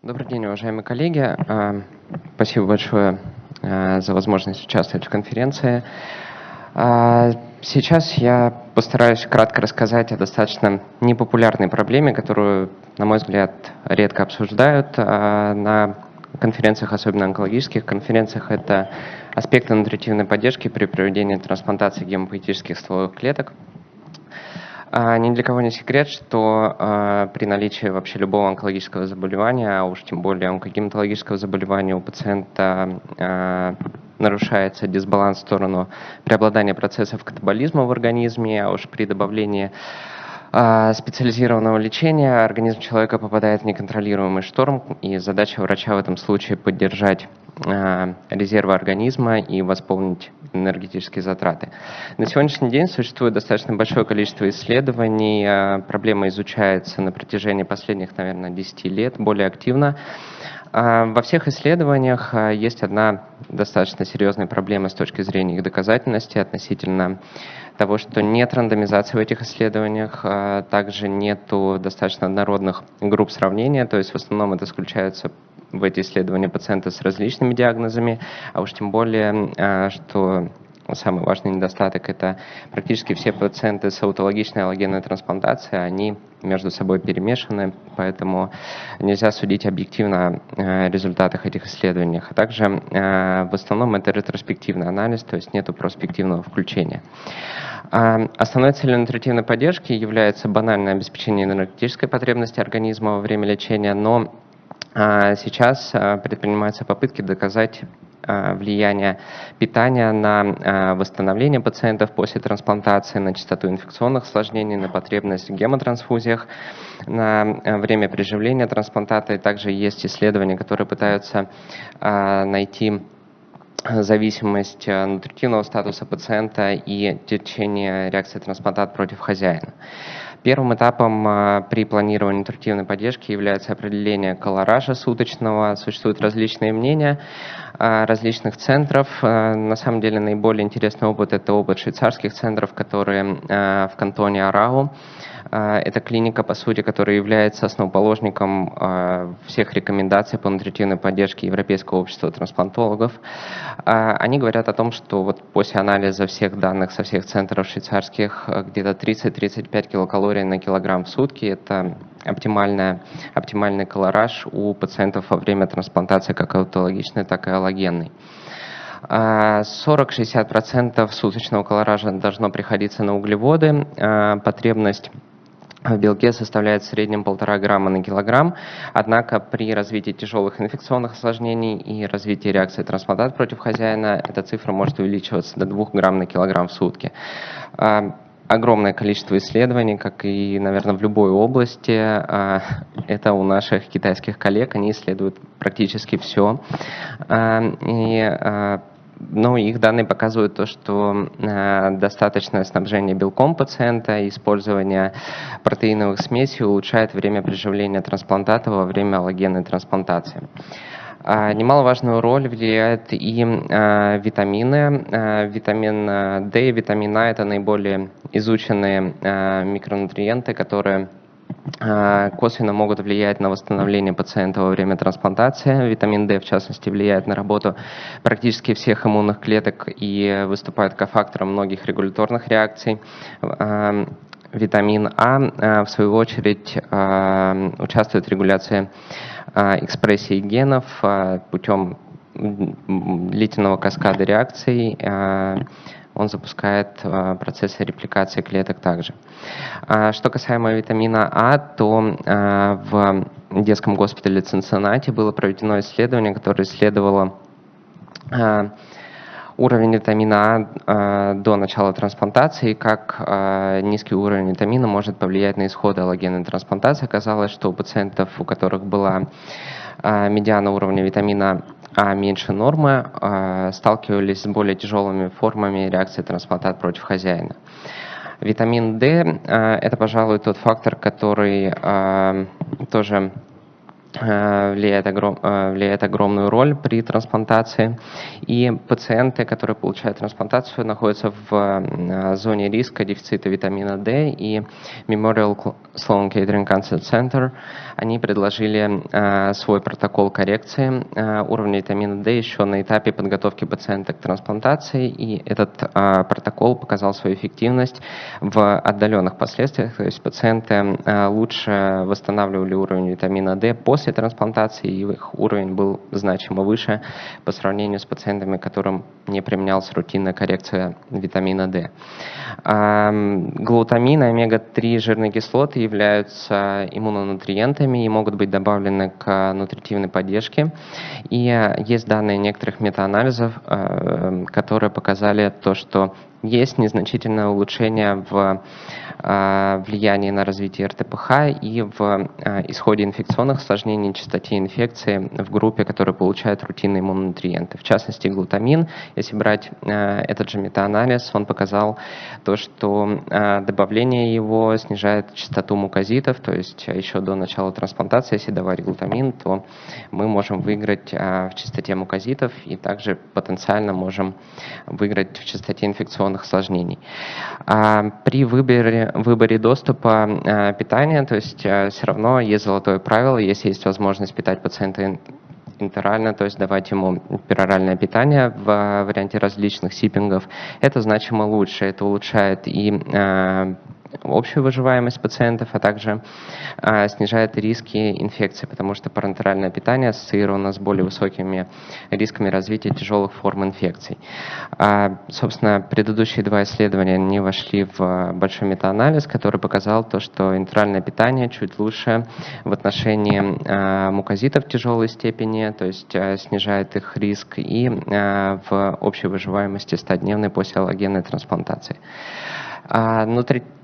Добрый день, уважаемые коллеги. А, спасибо большое а, за возможность участвовать в конференции. А, сейчас я постараюсь кратко рассказать о достаточно непопулярной проблеме, которую, на мой взгляд, редко обсуждают на конференциях, особенно онкологических конференциях. Это аспекты нутритивной поддержки при проведении трансплантации гемопоэтических стволовых клеток. А, ни для кого не секрет, что а, при наличии вообще любого онкологического заболевания, а уж тем более онкогематологического заболевания у пациента а, нарушается дисбаланс в сторону преобладания процессов катаболизма в организме, а уж при добавлении специализированного лечения организм человека попадает в неконтролируемый шторм, и задача врача в этом случае поддержать резервы организма и восполнить энергетические затраты. На сегодняшний день существует достаточно большое количество исследований, а, проблема изучается на протяжении последних, наверное, 10 лет более активно. А, во всех исследованиях а, есть одна достаточно серьезная проблема с точки зрения их доказательности относительно того, что нет рандомизации в этих исследованиях, также нет достаточно однородных групп сравнения, то есть в основном это исключаются в эти исследования пациенты с различными диагнозами, а уж тем более, а, что самый важный недостаток – это практически все пациенты с аутологичной аллогенной трансплантацией, они между собой перемешаны, поэтому нельзя судить объективно о результатах этих исследований. А также а, в основном это ретроспективный анализ, то есть нет проспективного включения. Основной целью нутритивной поддержки является банальное обеспечение энергетической потребности организма во время лечения, но а сейчас а, предпринимаются попытки доказать а, влияние питания на восстановление пациентов после трансплантации, на частоту инфекционных осложнений, на потребность в гемотрансфузиях, на время приживления трансплантата. И также есть исследования, которые пытаются найти зависимость нутритивного статуса пациента и течение реакции трансплантат против хозяина. Первым этапом а, при планировании нутритивной поддержки является определение колоража суточного. Существуют различные мнения а, различных центров. А, на самом деле наиболее интересный опыт – это опыт швейцарских центров, которые в кантоне Арау. А, это клиника, по сути, которая является основоположником а, всех рекомендаций по нутритивной поддержке Европейского общества трансплантологов. А, они говорят о том, что вот после анализа всех данных со всех центров швейцарских где-то 30-35 килокалорий на килограмм в сутки – это оптимальная, оптимальный колораж у пациентов во время трансплантации как аутологичной, так и аллогенной. 40-60% суточного колоража должно приходиться на углеводы. Потребность в белке составляет в среднем полтора грамма на килограмм, однако при развитии тяжелых инфекционных осложнений и развитии реакции трансплантат против хозяина эта цифра может увеличиваться до 2 грамм на килограмм в сутки. А, огромное количество исследований, как и, наверное, в любой области. А, это у наших китайских коллег, они исследуют практически все. А, и ну, их данные показывают то, что э, достаточное снабжение белком пациента использование протеиновых смесей улучшает время приживления трансплантата во время аллогенной трансплантации. А, немаловажную роль влияют и а, витамины. А, витамин D и витамин А – это наиболее изученные а, микронутриенты, которые косвенно могут влиять на восстановление пациента во время трансплантации. Витамин D, в частности, влияет на работу практически всех иммунных клеток и выступает кофактором многих регуляторных реакций. А, витамин А, а в свою очередь, участвует в регуляции экспрессии генов путем длительного каскада реакций, он запускает а, процессы репликации клеток также. А, что касаемо витамина А, то а, в детском госпитале Цинциннати было проведено исследование, которое исследовало уровень витамина А до начала трансплантации, как низкий уровень витамина может повлиять на исход аллогенной трансплантации. Оказалось, что у пациентов, у которых была медиана уровня витамина а меньше нормы, а, сталкивались с более тяжелыми формами реакции трансплантат против хозяина. Витамин D а, – это, пожалуй, тот фактор, который а, тоже влияет, огром, влияет огромную роль при трансплантации. И пациенты, которые получают трансплантацию, находятся в зоне риска дефицита витамина D. И Memorial Sloan Kettering Cancer Center, они предложили свой протокол коррекции уровня витамина D еще на этапе подготовки пациента к трансплантации. И этот протокол показал свою эффективность в отдаленных последствиях. То есть пациенты лучше восстанавливали уровень витамина D после после трансплантации, и их уровень был значимо выше по сравнению с пациентами, которым не применялась рутинная коррекция витамина D. Глутамин и омега-3 жирные кислоты являются иммунонутриентами и могут быть добавлены к нутритивной поддержке. И есть данные некоторых метаанализов, э, которые показали то, что есть незначительное улучшение в а, влиянии на развитие РТПХ и в а, исходе инфекционных осложнений, частоте инфекции в группе, которая получает рутинные иммунонутриенты. В частности, глутамин, если брать а, этот же метаанализ, он показал то, что добавление его снижает частоту мукозитов, то есть еще до начала трансплантации, если давать глутамин, то мы можем выиграть в частоте мукозитов и также потенциально можем выиграть в частоте инфекционных инфекционных осложнений. А при выборе, выборе доступа а, питания, то есть а, все равно есть золотое правило, если есть возможность питать пациента интерально, то есть давать ему пероральное питание в варианте различных сиппингов, это значимо лучше, это улучшает и общую выживаемость пациентов, а также а, снижает риски инфекции, потому что парентеральное питание ассоциировано с более высокими рисками развития тяжелых форм инфекций. А, собственно, предыдущие два исследования не вошли в большой метаанализ, который показал то, что интеральное питание чуть лучше в отношении а, мукозитов тяжелой степени, то есть а, снижает их риск и а, в общей выживаемости 100-дневной после аллогенной трансплантации. А,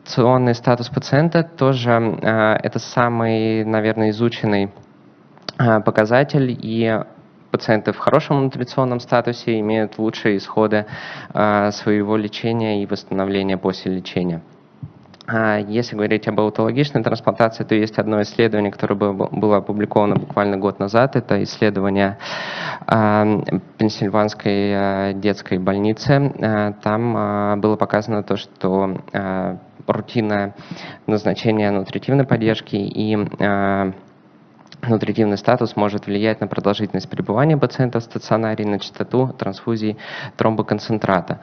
нутриционный статус пациента тоже а, это самый, наверное, изученный а, показатель, и пациенты в хорошем нутриционном статусе имеют лучшие исходы своего лечения и восстановления после лечения. А, если говорить об аутологичной трансплантации, то есть одно исследование, которое было опубликовано буквально год назад. Это исследование а, Пенсильванской а, детской больницы. Там было показано то, что рутинное назначение нутритивной поддержки и нутритивный статус может влиять на продолжительность пребывания пациента в стационаре, на частоту трансфузии тромбоконцентрата.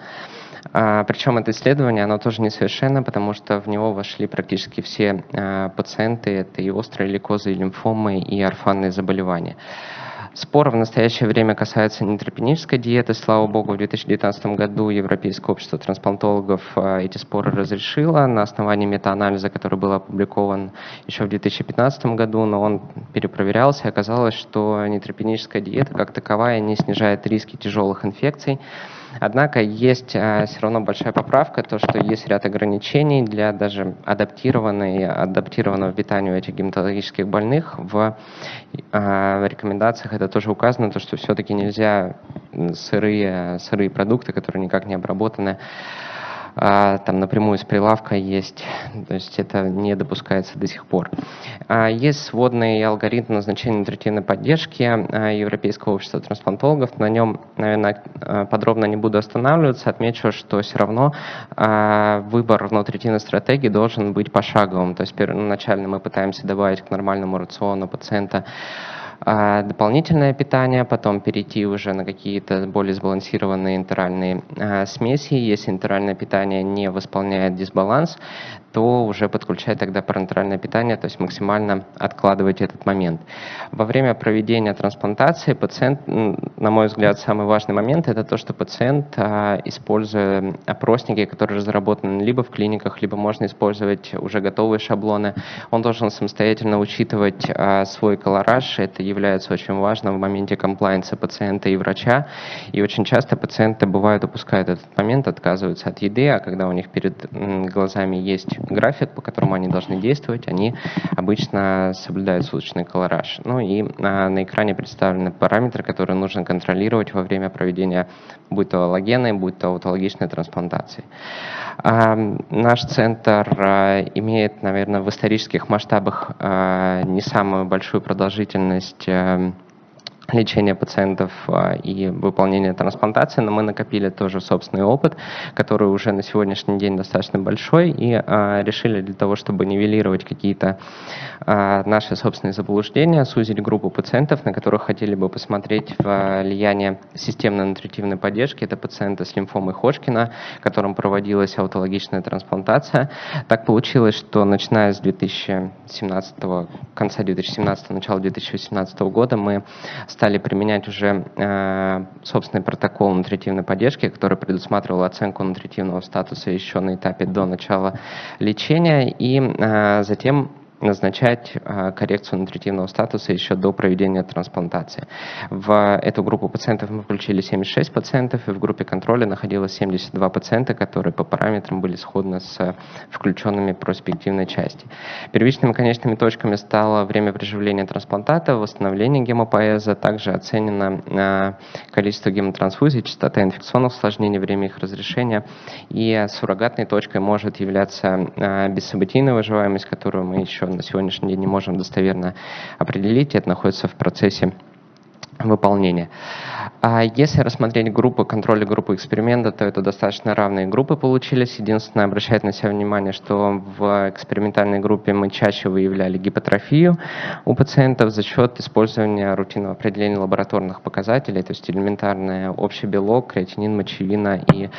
А, причем это исследование, оно тоже несовершенно, потому что в него вошли практически все а, пациенты, это и острые лейкозы, и лимфомы, и орфанные заболевания. Спор в настоящее время касается нейтрогенической диеты. Слава богу, в 2019 году Европейское общество трансплантологов а, эти споры разрешило на основании метаанализа, который был опубликован еще в 2015 году, но он перепроверялся, и оказалось, что нейтрогеническая диета как таковая не снижает риски тяжелых инфекций. Однако есть а, все равно большая поправка, то, что есть ряд ограничений для даже адаптированной, адаптированного питания этих гематологических больных. В а, рекомендациях это тоже указано, то, что все-таки нельзя сырые, сырые продукты, которые никак не обработаны, а, там напрямую с прилавка есть, то есть это не допускается до сих пор. А, есть сводный алгоритм назначения нутритивной поддержки а, Европейского общества трансплантологов. На нем, наверное, подробно не буду останавливаться. Отмечу, что все равно выбор нутритивной стратегии должен быть пошаговым. То есть первоначально мы пытаемся добавить к нормальному рациону пациента дополнительное питание, потом перейти уже на какие-то более сбалансированные интеральные а, смеси. Если интеральное питание не восполняет дисбаланс, то уже подключать тогда парентеральное питание, то есть максимально откладывать этот момент. Во время проведения трансплантации пациент, на мой взгляд, самый важный момент это то, что пациент, а, используя опросники, которые разработаны либо в клиниках, либо можно использовать уже готовые шаблоны, он должен самостоятельно учитывать свой колораж, это является очень важным в моменте комплайенса пациента и врача. И очень часто пациенты бывают упускают этот момент, отказываются от еды, а когда у них перед глазами есть график, по которому они должны действовать, они обычно соблюдают суточный колораж. Ну и а, на экране представлены параметры, которые нужно контролировать во время проведения будь то аллогенной, будь то аутологичной трансплантации. А, наш центр а, имеет, наверное, в исторических масштабах а, не самую большую продолжительность а, лечения пациентов а, и выполнения трансплантации, но мы накопили тоже собственный опыт, который уже на сегодняшний день достаточно большой, и а, решили для того, чтобы нивелировать какие-то а, наши собственные заблуждения, сузить группу пациентов, на которых хотели бы посмотреть влияние системной нутритивной поддержки. Это пациенты с лимфомой Ходжкина, которым проводилась аутологичная трансплантация. Так получилось, что начиная с 2017, конца 2017, начала 2018 года мы стали применять уже э, собственный протокол нутритивной поддержки, который предусматривал оценку нутритивного статуса еще на этапе до начала лечения, и э, затем назначать а, коррекцию нутритивного статуса еще до проведения трансплантации. В эту группу пациентов мы включили 76 пациентов, и в группе контроля находилось 72 пациента, которые по параметрам были сходны с включенными проспективной части. Первичными конечными точками стало время приживления трансплантата, восстановление гемопоэза, также оценено а, количество гемотрансфузий, частота инфекционных осложнений, время их разрешения, и суррогатной точкой может являться а, бессобытийная выживаемость, которую мы еще на сегодняшний день не можем достоверно определить, это находится в процессе выполнения. А если рассмотреть группы контроля группы эксперимента, то это достаточно равные группы получились. Единственное, обращать на себя внимание, что в экспериментальной группе мы чаще выявляли гипотрофию у пациентов за счет использования рутинного определения лабораторных показателей, то есть элементарный общий белок, креатинин, мочевина и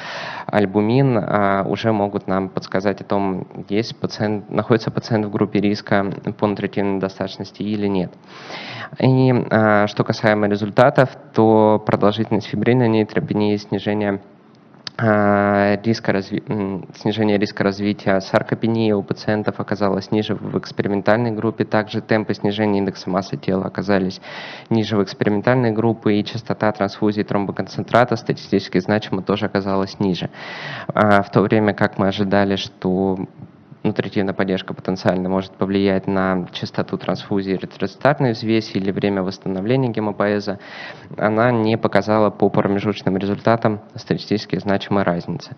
альбумин а, уже могут нам подсказать о том, есть пациент, находится пациент в группе риска по нутритивной недостаточности или нет. И а, что касаемо результатов, то продолжительность фибрильной нейтропении, снижение а, риска разви... снижение риска развития саркопении у пациентов оказалось ниже в экспериментальной группе. Также темпы снижения индекса массы тела оказались ниже в экспериментальной группе, и частота трансфузии тромбоконцентрата статистически значимо тоже оказалась ниже. А, в то время как мы ожидали, что нутритивная поддержка потенциально может повлиять на частоту трансфузии эритроцитарной взвеси или время восстановления гемопоэза, она не показала по промежуточным результатам статистически значимой разницы.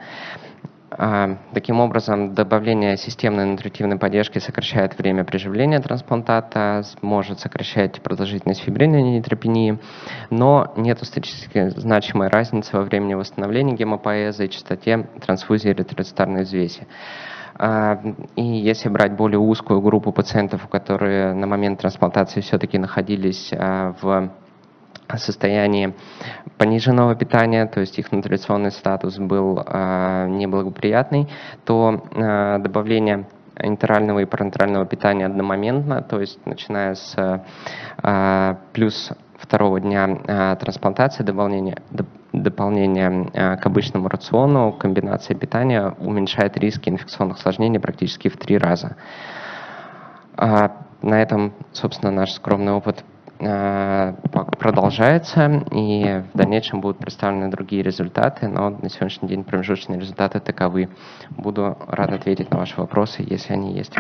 А, таким образом, добавление системной нутритивной поддержки сокращает время приживления трансплантата, может сокращать продолжительность фибрильной нейтропении, но нет статистически значимой разницы во времени восстановления гемопоэза и частоте трансфузии эритроцитарной взвеси. А, и если брать более узкую группу пациентов, которые на момент трансплантации все-таки находились а, в состоянии пониженного питания, то есть их нутриционный статус был а, неблагоприятный, то добавление интерального и парентерального питания одномоментно, то есть начиная с плюс второго дня трансплантации, дополнение, дополнение э, к обычному рациону, комбинация питания уменьшает риски инфекционных осложнений практически в три раза. А на этом, собственно, наш скромный опыт э, продолжается, и в дальнейшем будут представлены другие результаты, но на сегодняшний день промежуточные результаты таковы. Буду рад ответить на ваши вопросы, если они есть.